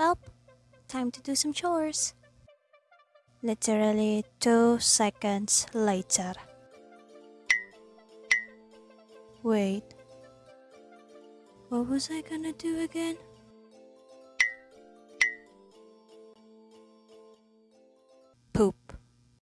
Well, time to do some chores. Literally two seconds later. Wait, what was I gonna do again?